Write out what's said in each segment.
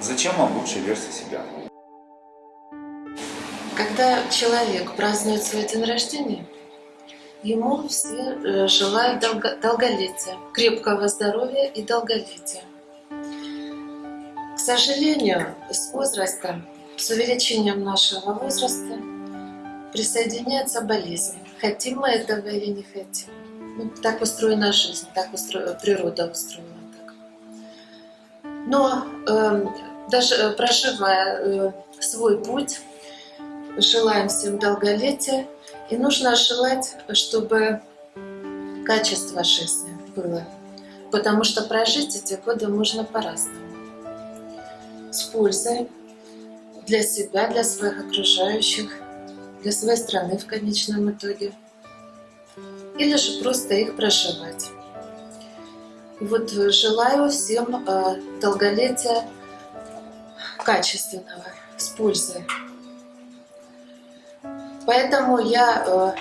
Зачем вам лучшая версия себя? Когда человек празднует свой день рождения, ему все э, желают долго, долголетия, крепкого здоровья и долголетия. К сожалению, с возрастом, с увеличением нашего возраста присоединяется болезнь. Хотим мы этого или не хотим. Ну, так устроена жизнь, так устро... природа устроена. Но э, даже проживая э, свой путь, желаем всем долголетия. И нужно желать, чтобы качество жизни было. Потому что прожить эти годы можно по-разному. С пользой для себя, для своих окружающих, для своей страны в конечном итоге. Или же просто их проживать. Вот желаю всем э, долголетия качественного, с пользой. Поэтому я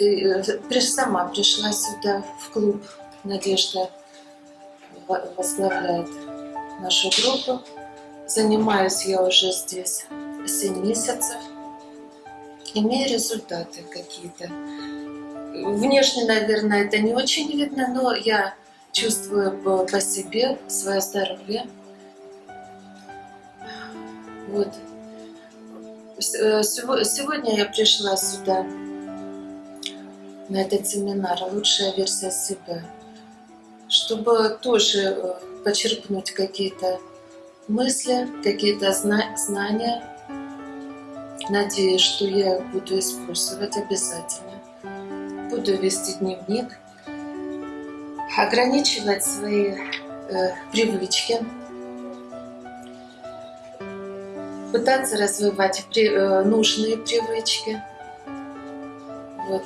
э, э, сама пришла сюда, в клуб. Надежда возглавляет нашу группу. Занимаюсь я уже здесь 7 месяцев. Имею результаты какие-то. Внешне, наверное, это не очень видно, но я чувствую по, по себе свое здоровье. Вот. Э, сегодня я пришла сюда, на этот семинар «Лучшая версия себя», чтобы тоже э, почерпнуть какие-то мысли, какие-то знания. Надеюсь, что я буду использовать обязательно. Буду вести дневник, ограничивать свои э, привычки, пытаться развивать при, э, нужные привычки. Вот.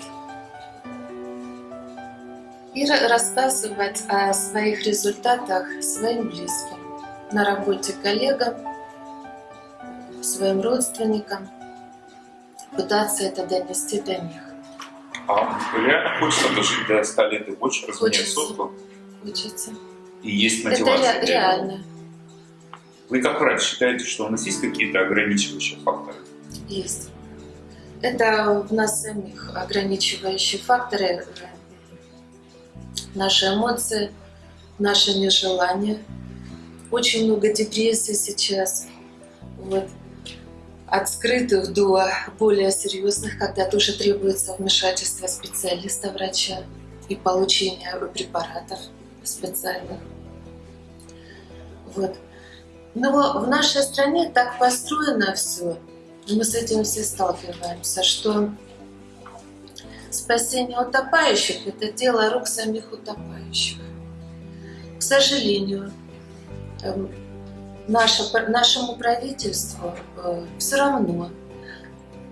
И рассказывать о своих результатах своим близким, на работе коллегам, своим родственникам, пытаться это донести до них. А реально хочется дожить до 100 лет и больше, разменять сотку? Хочется. И есть мотивация? Это реально. Вы как врач считаете, что у нас есть какие-то ограничивающие факторы? Есть. Это в нас самих ограничивающие факторы, наши эмоции, наше нежелание. Очень много депрессий сейчас. Вот. От скрытых до более серьезных, когда тоже требуется вмешательство специалиста, врача и получение препаратов специальных. Вот. Но в нашей стране так построено все, мы с этим все сталкиваемся, что спасение утопающих – это дело рук самих утопающих. К сожалению, эм, наше, нашему правительству э, все равно,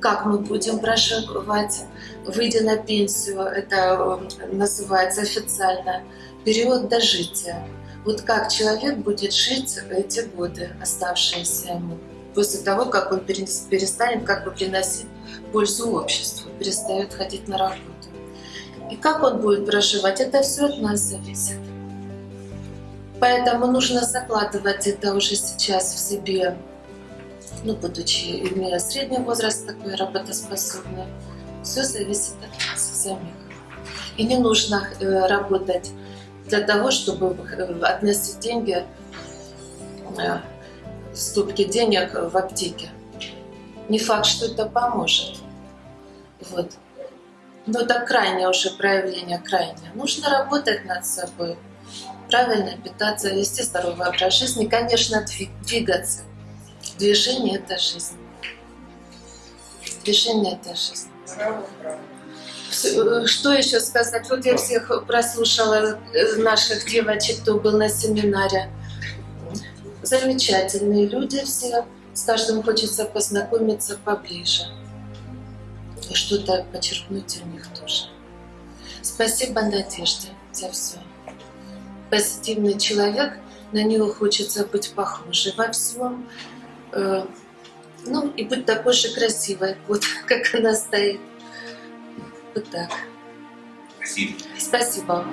как мы будем проживать, выйдя на пенсию, это э, называется официально, период дожития. Вот как человек будет жить эти годы, оставшиеся ему, после того, как он перестанет как бы приносить пользу обществу, перестает ходить на работу. И как он будет проживать, это все от нас зависит. Поэтому нужно закладывать это уже сейчас в себе, ну, будучи, имея средний возраст такой работоспособный. Все зависит от нас самих. И не нужно э, работать для того, чтобы э, относить деньги, э, стопки денег в аптеке. Не факт, что это поможет. Вот. Но это крайнее уже проявление, крайнее. Нужно работать над собой, правильно питаться, вести здоровый образ жизни, конечно, двигаться. Движение – это жизнь. Движение – это жизнь. Э, что еще сказать? Вот я всех прослушала, э, наших девочек, кто был на семинаре. Замечательные люди все. С каждым хочется познакомиться поближе. Что-то подчеркнуть у них тоже. Спасибо Надежде за все. Позитивный человек, на него хочется быть похожей во всем. Э, ну и быть такой же красивой, вот как она стоит. Вот так. Спасибо. Спасибо.